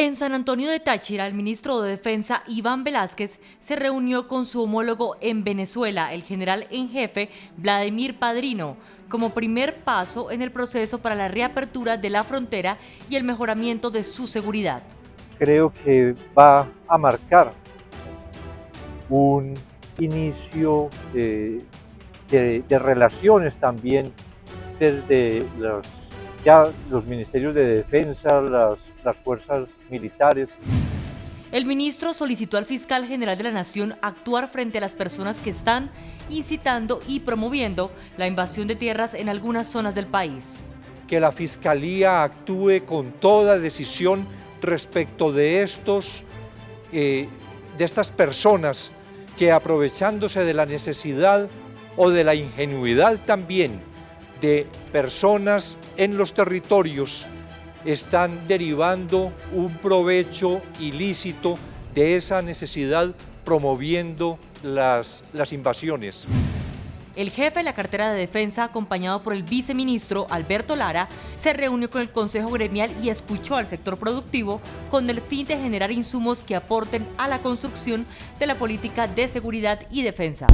En San Antonio de Táchira, el ministro de Defensa, Iván Velázquez, se reunió con su homólogo en Venezuela, el general en jefe, Vladimir Padrino, como primer paso en el proceso para la reapertura de la frontera y el mejoramiento de su seguridad. Creo que va a marcar un inicio de, de relaciones también desde los ya los ministerios de defensa, las, las fuerzas militares. El ministro solicitó al fiscal general de la Nación actuar frente a las personas que están incitando y promoviendo la invasión de tierras en algunas zonas del país. Que la Fiscalía actúe con toda decisión respecto de, estos, eh, de estas personas que aprovechándose de la necesidad o de la ingenuidad también de personas en los territorios están derivando un provecho ilícito de esa necesidad promoviendo las, las invasiones. El jefe de la cartera de defensa, acompañado por el viceministro Alberto Lara, se reunió con el Consejo Gremial y escuchó al sector productivo con el fin de generar insumos que aporten a la construcción de la política de seguridad y defensa.